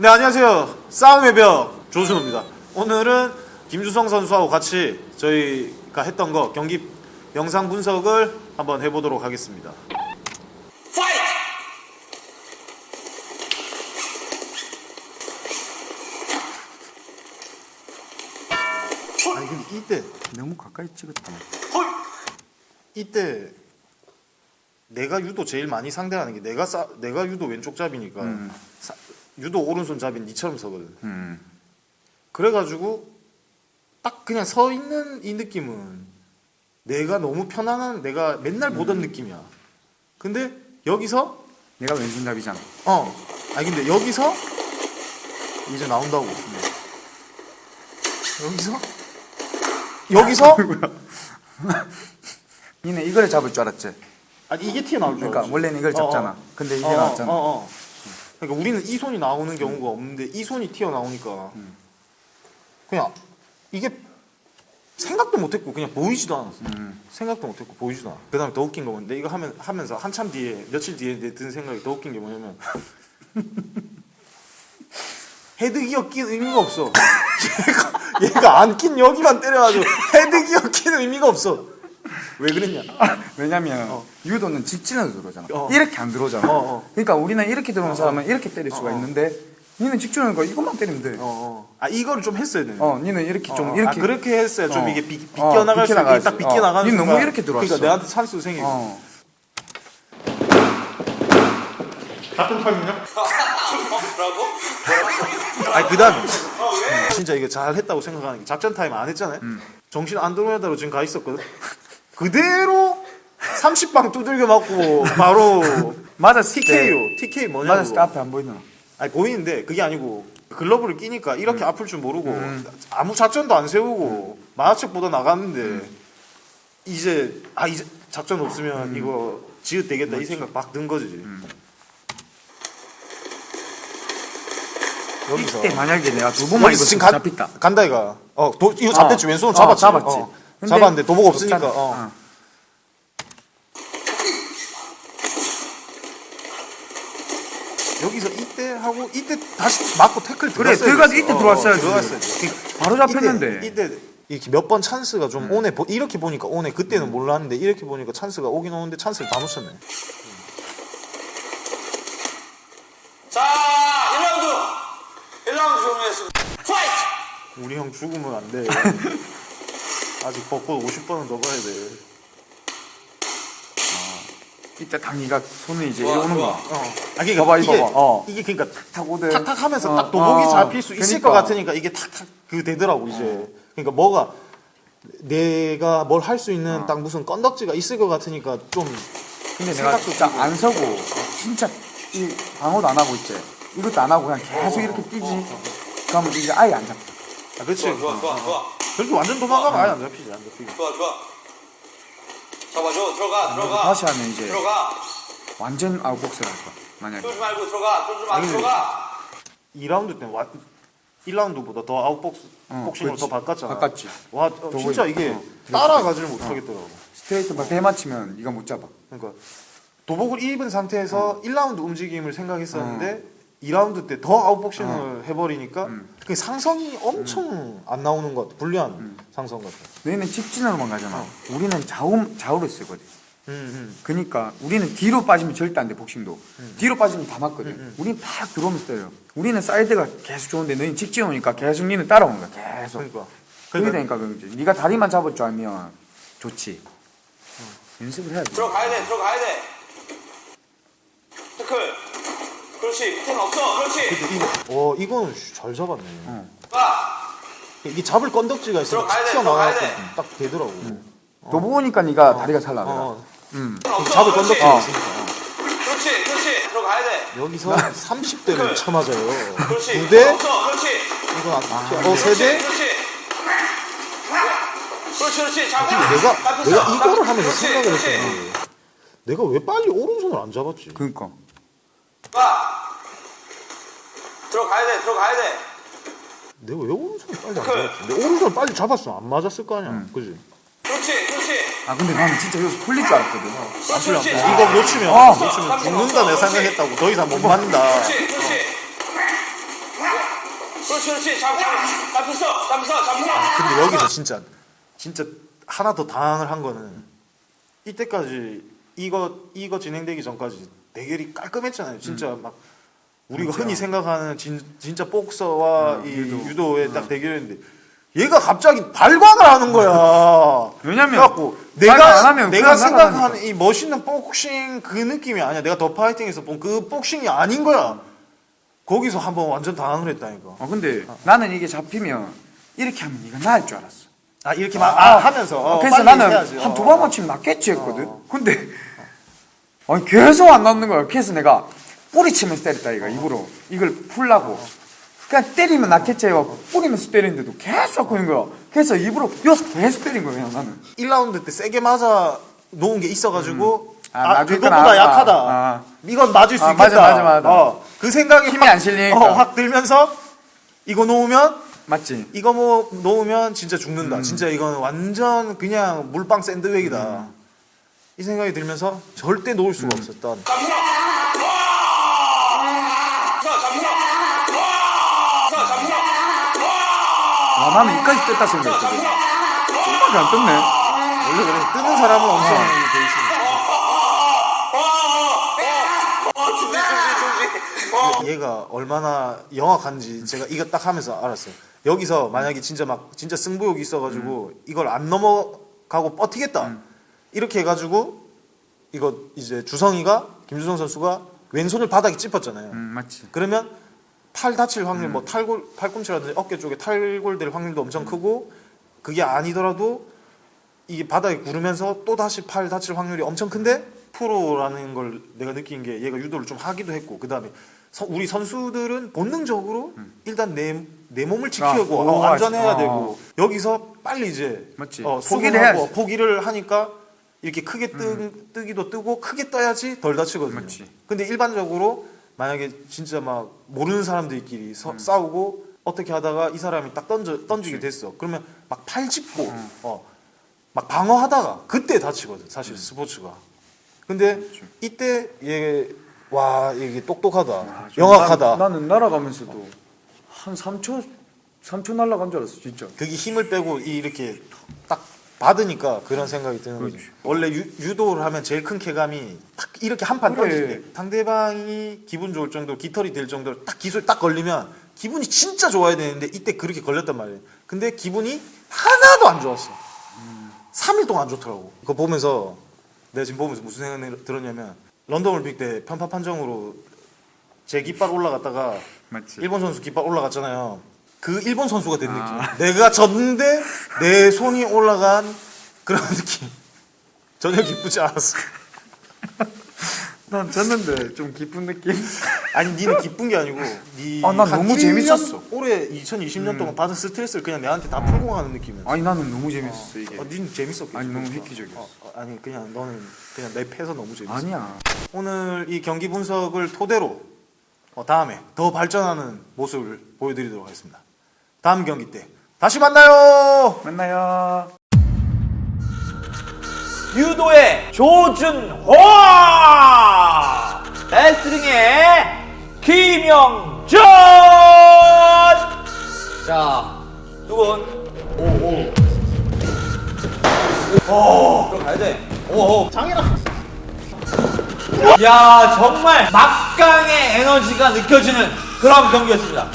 네 안녕하세요. 싸움의 벽 조준호입니다. 오늘은 김주성 선수하고 같이 저희가 했던 거 경기 영상 분석을 한번 해보도록 하겠습니다. 아니 근데 이때 너무 가까이 찍었다. 이때 내가 유도 제일 많이 상대하는 게 내가 싸, 내가 유도 왼쪽 잡이니까 음. 사- 유도 오른손 잡인 니처럼 서거든 음. 그래가지고 딱 그냥 서 있는 이 느낌은 내가 너무 편안한 내가 맨날 보던 음. 느낌이야. 근데 여기서 내가 왼손잡이잖아. 어 아니 근데 여기서 이제 나온다고. 여기서 여기서 니네 이걸 잡을 줄 알았지. 아니 이게 튀어나올 줄 그러니까. 원래는 이걸 잡잖아. 어, 어. 근데 이게 어, 나왔잖아. 어, 어. 그러니까 우리는 이 손이 나오는 경우가 없는데 이 손이 튀어나오니까 음. 그냥 이게 생각도 못했고 그냥 보이지도 않았어. 음. 생각도 못했고 보이지도 않아. 그 다음에 더 웃긴 거 뭔데 이거 하면 하면서 한참 뒤에 며칠 뒤에 내든 생각이 더 웃긴 게 뭐냐면 헤드 기어 끼는 의미가 없어. 얘가 얘가 안 낀 여기만 때려가지고 헤드 기어 끼는 의미가 없어. 왜 그랬냐? 왜냐면 유도는 직진으로 들어오잖아. 어. 이렇게 안 들어오잖아. 어, 어. 그러니까 우리는 이렇게 들어오는 사람은 이렇게 때릴 수가 어, 어. 있는데 니는 직진하니까 이것만 때리면 돼. 어, 어. 아 이거를 좀 했어야 되네. 어, 니는 이렇게 좀 어, 이렇게 아, 그렇게 했어야 좀 어. 이게 비, 어, 비껴나갈 수 있게. 딱 비껴 나가는 어. 니 너무 이렇게 들어왔어. 그러니까 내한테 찬스 생기고 어. 같은 타임이냐? 아니 그 다음에 진짜 이거 잘 했다고 생각하는 게 작전 타임 안 했잖아요 정신 안 들어오다로 지금 가 있었거든 그대로 30방 두들겨 맞고 바로 맞았을 때 TK요 TK 뭐냐고 맞았을 때 앞에 안 보이나? 아니 보이는데 그게 아니고 글러브를 끼니까 이렇게 아플 줄 모르고 아무 작전도 안 세우고 만화책 보다 나갔는데 이제 아 이제 작전 없으면 이거 지읒 되겠다 이 생각 막 든 거지. 여기서 이때 만약에 내가 두 번만 이거 지금 잡혔다. 간다 이가. 어 도, 이거 잡혔지 어. 왼손으로 어, 잡았지. 잡았지. 어. 근데 잡았는데 도복 없으니까. 없잖아. 어. 어. 여기서 이때 하고 이때 다시 맞고 태클 그래, 들어가서. 이때 어, 들어왔어야지. 들어갔어야지. 바로 잡혔는데. 이때, 이때 이렇게 몇 번 찬스가 좀 오네 보- 이렇게 보니까 오네 그때는 몰랐는데 이렇게 보니까 찬스가 오긴 오는데 찬스를 다 놓쳤네 자, 1라운드! 1라운드 종료했습니다. Fight! 우리 형 죽으면 안 돼 아직 벚꽃 50번은 더 봐야 돼 이때 당이가 손을 이제 좋아, 이러는 좋아. 거야. 어. 아 그러니까 봐봐, 이게, 봐. 어. 이게 그러니까 탁 오대. 탁탁 하면서 어, 딱 도복이 어, 잡힐 수 있을 그러니까. 것 같으니까 이게 탁탁 그 되더라고 이제 그러니까 뭐가 내가 뭘 할 수 있는 딱 무슨 건덕지가 있을 것 같으니까 좀 근데 내가 생각도 진짜 끼고. 안 서고 진짜 이 방어도 안 하고 있지. 이것도 안 하고 그냥 계속 이렇게 뛰지. 그러면 이게 아예 안 잡혀. 아, 그렇지 좋아, 좋아, 좋아, 좋아. 그렇게 완전 도망가면 아예 안 잡히지 안 잡히지 좋아, 좋아. 잡아줘, 들어가, 들어가. 다시 하면 이제 들어가. 완전 아웃복싱을 할 거야. 만약에. 쫄지 말고 들어가, 쫄지 말고 들어가. 2라운드 때는 와, 1라운드보다 더 아웃복스 어, 복싱으로 더 그렇지. 바꿨잖아 바꿨지. 와 어, 진짜. 이게 어, 따라가지를 못하겠더라고 스트레이트 막 대맞히면 네가 못 잡아. 그러니까 도복을 입은 상태에서 1라운드 움직임을 생각했었는데 어. 2라운드 때 더 아웃복싱을 해버리니까 음. 그 상성이 엄청 안 나오는 것 같아 불리한 음. 상성 같아 너희는 직진으로만 가잖아. 우리는 좌우 좌우를 쓰거든. 음, 음. 그러니까 우리는 뒤로 빠지면 절대 안 돼 복싱도. 뒤로 빠지면 다 맞거든. 음, 우리는 팍 들어오면서 때려. 우리는 사이드가 계속 좋은데 너희는 직진 오니까 계속 니는 따라오는 거야. 계속. 그러니까 그게 그러니까 되니까 그지. 네가 다리만 잡을 줄 알면 좋지. 연습을 해야지. 들어가야 돼, 들어가야 돼. 태클. 그렇지, 밑에는 없어. 그렇지. 근데 이거 어잘 잡았네 어. 가. 이게 잡을 건덕지가 돼, 튀어나와서 들어가야 돼. 딱 되더라고 너 보니까 네가 다리가 잘 나더라. 어, 음. 없어. 잡을. 건덕지가 어. 있으니까 그렇지, 그렇지. 들어가야 돼. 여기서 30대를 쳐맞아요 그렇지. 두 대? 없어. 그렇지. 이건 안 튀어 어 그렇지, 세대? 그렇지. 그렇지, 그렇지. 잡아. 내가 잡혔어. 내가 이거를 하면서 그렇지, 생각을. 했었는데 내가 왜 빨리 오른손을 안 잡았지? 그러니까. 가. 들어가야 돼, 들어가야 돼. 내가 왜 오른손을 빨리 안 잡았지? 내 오른손을 빨리 잡았으면 안 맞았을 거 아니야, 그지? 그렇지, 그렇지. 아 근데 나는 진짜 여기서 풀릴 줄 알았거든. 그렇지, 그렇지. 이거 놓치면 어. 놓치면 죽는다 내 생각했다고 더 이상 못 맞는다. 그렇지, 그렇지. 그렇지 그렇지 잡 잡혔어 잡혔어 잡혔어 근데 여기서 진짜 진짜 하나 더 당황을 한 거는 이때까지 이거 이거 진행되기 전까지 대결이 깔끔했잖아요. 진짜 막 우리가 흔히 생각하는 진, 진짜 복서와 이 유도 의 딱 대결이었는데 얘가 갑자기 발광을 하는 거야. 왜냐면 내가 내가 생각하는. 이 멋있는 복싱 그 느낌이 아니야. 내가 더 파이팅에서 본 그 복싱이 아닌 거야. 거기서 한번 완전 당황을 했다니까. 어 근데 나는 이게 잡히면 이렇게 하면 이거 나을 줄 알았어. 아 이렇게 막 아, 하면서 어, 그래서 나는. 한 어. 두 번만 치면 낫겠지 했거든. 근데 아니 계속 안 낫는 거야. 그래서 내가 뿌리 치면서 때렸다 이거 입으로 이걸 풀라고. 그냥 때리면 낫겠지 해고 뿌리면서 때리는데도 계속 그는 거야. 그래서 입으로 여서 계속 때린 거야 그냥 나는. 1라운드 때 세게 맞아 놓은 게 있어가지고 아, 아, 맞을 그것보다. 약하다. 아. 이건 맞을 수 아, 있겠다. 맞아, 맞아, 맞아. 어, 그 생각이 힘이 안 실리니까. 어, 확 들면서 이거 놓으면 맞지? 이거 뭐 놓으면 진짜 죽는다. 음. 진짜 이거는 완전 그냥 물방 샌드백이다. 이 생각이 들면서 절대 놓을 수가 음. 없었던. 아 나는 이까지 떴다 생각했거든. 좀밖에 안 떴네. 원래 그래 뜨는 사람은 엄청 아. 돼 있으니까. 얘가 얼마나 영악한지 제가 이거 딱 하면서 알았어요. 여기서 만약에 진짜 막 진짜 승부욕이 있어가지고 이걸 안 넘어가고 버티겠다 이렇게 해가지고 이거 이제 주성이가 김주성 선수가 왼손을 바닥에 찝었잖아요. 음 맞지. 그러면 팔 다칠 확률 뭐 탈골 팔꿈치라든지 어깨 쪽에 탈골될 확률도 엄청 크고 그게 아니더라도 이게 바닥에 구르면서 또 다시 팔 다칠 확률이 엄청 큰데 프로라는 걸 내가 느낀 게 얘가 유도를 좀 하기도 했고 그 다음에 우리 선수들은 본능적으로 일단 내, 내 몸을 지키고 아, 어, 오, 안전해야 아. 되고 여기서 빨리 이제 맞지. 어, 포기를 해야지. 포기를 하니까 이렇게 크게 뜨, 뜨기도 뜨고 크게 떠야지 덜 다치거든요. 맞지. 근데 일반적으로 만약에 진짜 막 모르는 사람들끼리 음. 서- 싸우고 어떻게 하다가 이 사람이 딱 던져 던지게 됐어. 그러면 막 팔 짚고 음. 어, 막 방어하다가 그때 다치거든. 사실 스포츠가. 근데 이때 얘 와 이게 똑똑하다. 아, 좀 영악하다. 난, 나는 날아가면서도 한 3초 3초 날아간 줄 알았어 진짜. 그게 힘을 빼고 이 이렇게 딱 받으니까 그런 생각이 드는 거지. 그렇지. 원래 유, 도를 하면 제일 큰 쾌감이 딱 이렇게 한판 그래. 던질 때 상대방이 기분 좋을 정도, 깃털이 될 정도로 딱 기술 딱 걸리면 기분이 진짜 좋아야 되는데 이때 그렇게 걸렸단 말이에요. 근데 기분이 하나도 안 좋았어. 3일 동안 안 좋더라고. 그거 보면서 내가 지금 보면서 무슨 생각이 들었냐면 런던 올림픽 때 편파 판정으로 제 깃발 올라갔다가 맞지. 일본 선수 깃발 올라갔잖아요. 그 일본 선수가 된 느낌. 내가 졌는데 내 손이 올라간 그런 느낌. 전혀 기쁘지 않았어. 난 졌는데 좀 기쁜 느낌. 아니 니는 기쁜 게 아니고 니 아, 난한 너무 1년 재밌었어. 올해 2020년 동안 받은 스트레스를 그냥 내한테 다 풀고 가는 느낌이야. 아니 나는 너무 재밌었어 이게. 어, 니는 재밌었겠지. 아니, 너무 그러니까. 획기적이었어. 어, 어, 아니 그냥 너는 그냥 내 패서 너무 재밌어. 아니야. 오늘 이 경기 분석을 토대로 어, 다음에 더 발전하는 모습을 보여드리도록 하겠습니다. 다음 경기 때 다시 만나요. 만나요. 유도의 조준호 레슬링의 김영전 자두분. 오오. 오. 그럼 가야 돼. 오오. 장이라 야 정말 막강의 에너지가 느껴지는 그런 경기였습니다